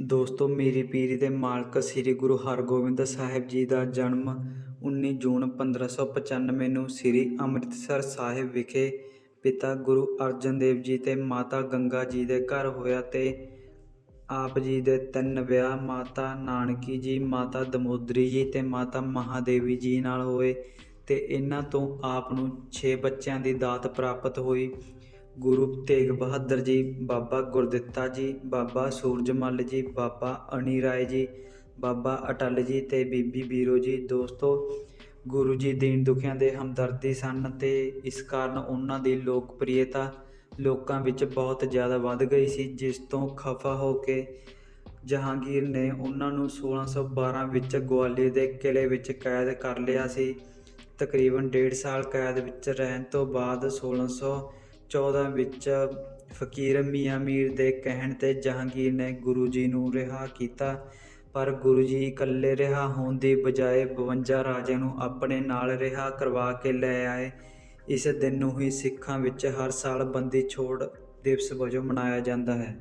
ਦੋਸਤੋ, ਮੇਰੀ ਪੀਰੀ ਦੇ ਮਾਲਕ ਸ੍ਰੀ ਗੁਰੂ ਹਰਗੋਬਿੰਦ ਸਾਹਿਬ ਜੀ ਦਾ ਜਨਮ 19 ਜੂਨ 1595 ਨੂੰ ਸ੍ਰੀ ਅੰਮ੍ਰਿਤਸਰ ਸਾਹਿਬ ਵਿਖੇ ਪਿਤਾ ਗੁਰੂ ਅਰਜਨ ਦੇਵ ਜੀ ਤੇ ਮਾਤਾ ਗੰਗਾ ਜੀ ਦੇ ਘਰ ਹੋਇਆ ਤੇ ਆਪ ਜੀ ਦੇ ਤਿੰਨ ਵਿਆਹ, ਮਾਤਾ ਨਾਨਕੀ ਜੀ, ਮਾਤਾ ਦਮੋਦਰੀ ਜੀ ਤੇ ਮਾਤਾ ਮਹਾਦੇਵੀ ਜੀ ਨਾਲ ਹੋਏ ਤੇ ਇਹਨਾਂ ਤੋਂ ਆਪ ਨੂੰ 6 ਬੱਚਿਆਂ ਦੀ ਦਾਤ ਪ੍ਰਾਪਤ ਹੋਈ। ਗੁਰੂ ਤੇਗ ਬਹਾਦਰ ਜੀ, ਬਾਬਾ ਗੁਰਦਿੱਤਾ ਜੀ, ਬਾਬਾ ਸੂਰਜਮਲ ਜੀ, ਬਾਬਾ ਅਣੀ ਰਾਏ ਜੀ, ਬਾਬਾ ਅਟਲ ਜੀ ਤੇ ਬੀਬੀ ਬੀਰੋ ਜੀ। ਦੋਸਤੋ, ਗੁਰੂ ਜੀ ਦੀਨ ਦੁਖੀਆਂ ਦੇ ਹਮਦਰਦੀ ਸਨ ਤੇ ਇਸ ਕਾਰਨ ਉਹਨਾਂ ਦੀ ਲੋਕਪ੍ਰਿਯਤਾ ਲੋਕਾਂ ਵਿੱਚ ਬਹੁਤ ਜ਼ਿਆਦਾ ਵੱਧ ਗਈ ਸੀ, ਜਿਸ ਤੋਂ ਖਫਾ ਹੋ ਕੇ ਜਹਾਂਗੀਰ ਨੇ ਉਹਨਾਂ ਨੂੰ 1612 ਵਿੱਚ ਗਵਾਲੀਅਰ ਦੇ ਕਿਲੇ ਵਿੱਚ ਕੈਦ ਕਰ ਲਿਆ ਸੀ। ਤਕਰੀਬਨ 1.5 ਸਾਲ ਕੈਦ ਵਿੱਚ ਰਹਿਣ ਤੋਂ ਬਾਅਦ ਚੌਦਾਂ ਵਿੱਚ ਫਕੀਰ ਮੀਆਂ ਮੀਰ ਦੇ ਕਹਿਣ ਤੇ ਜਹਾਂਗੀਰ ਨੇ ਗੁਰੂ ਜੀ ਨੂੰ ਰਿਹਾ ਕੀਤਾ, ਪਰ ਗੁਰੂ ਜੀ ਇਕੱਲੇ ਰਿਹਾ ਹੋਣ ਦੀ ਬਜਾਏ 52 ਰਾਜਿਆਂ ਨੂੰ ਆਪਣੇ ਨਾਲ ਰਿਹਾ ਕਰਵਾ ਕੇ ਲੈ ਆਏ। ਇਸ ਦਿਨ ਨੂੰ ਹੀ ਸਿੱਖਾਂ ਵਿੱਚ ਹਰ ਸਾਲ ਬੰਦੀ ਛੋੜ ਦਿਵਸ ਵਜੋਂ ਮਨਾਇਆ ਜਾਂਦਾ ਹੈ।